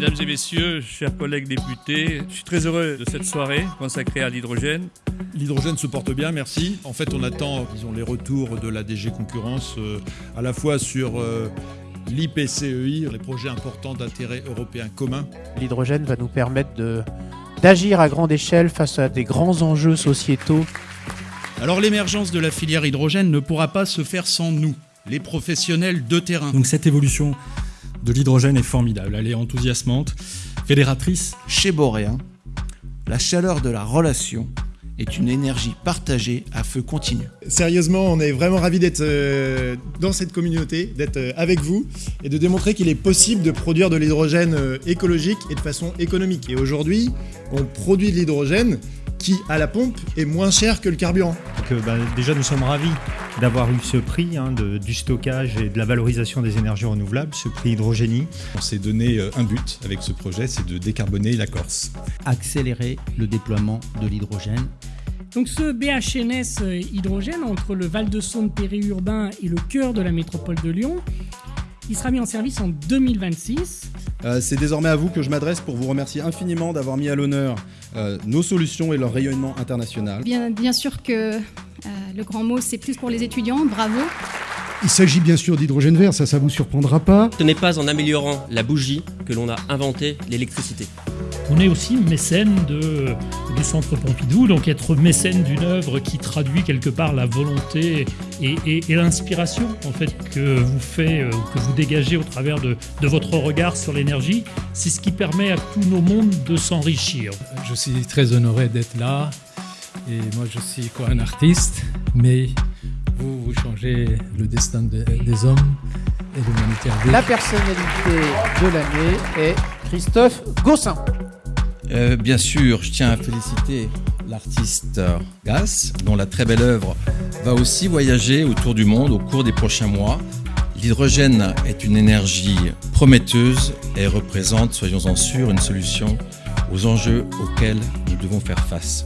Mesdames et messieurs, chers collègues députés, je suis très heureux de cette soirée consacrée à l'hydrogène. L'hydrogène se porte bien, merci. En fait, on attend disons, les retours de la DG Concurrence euh, à la fois sur euh, l'IPCEI, les projets importants d'intérêt européen commun. L'hydrogène va nous permettre de, d'agir à grande échelle face à des grands enjeux sociétaux. Alors l'émergence de la filière hydrogène ne pourra pas se faire sans nous, les professionnels de terrain. Donc cette évolution de l'hydrogène est formidable, elle est enthousiasmante, fédératrice. Chez Boréen, la chaleur de la relation est une énergie partagée à feu continu. Sérieusement, on est vraiment ravis d'être euh, dans cette communauté, d'être euh, avec vous et de démontrer qu'il est possible de produire de l'hydrogène euh, écologique et de façon économique. Et aujourd'hui, on produit de l'hydrogène qui, à la pompe, est moins cher que le carburant. Donc, bah, déjà, nous sommes ravis d'avoir eu ce prix hein, de, du stockage et de la valorisation des énergies renouvelables, ce prix hydrogénie. On s'est donné un but avec ce projet, c'est de décarboner la Corse. Accélérer le déploiement de l'hydrogène. Donc ce BHNS hydrogène entre le Val-de-Saône périurbain et le cœur de la métropole de Lyon, il sera mis en service en 2026. Euh, c'est désormais à vous que je m'adresse pour vous remercier infiniment d'avoir mis à l'honneur euh, nos solutions et leur rayonnement international. Bien, bien sûr que euh, le grand mot, c'est plus pour les étudiants. Bravo. Il s'agit bien sûr d'hydrogène vert, ça, ça vous surprendra pas. Ce n'est pas en améliorant la bougie que l'on a inventé l'électricité. On est aussi mécène de, du Centre Pompidou, donc être mécène d'une œuvre qui traduit quelque part la volonté et, et, et l'inspiration en fait que vous fait, euh, que vous dégagez au travers de, de votre regard sur l'énergie, c'est ce qui permet à tous nos mondes de s'enrichir. Je suis très honoré d'être là et moi je suis quoi un artiste, mais vous, vous changez le destin de, des hommes et de l'humanité. La personnalité de l'année est Christophe Gossin. Euh, bien sûr, je tiens à féliciter l'artiste Gas, dont la très belle œuvre va aussi voyager autour du monde au cours des prochains mois. L'hydrogène est une énergie prometteuse et représente, soyons-en sûrs, une solution aux enjeux auxquels nous devons faire face.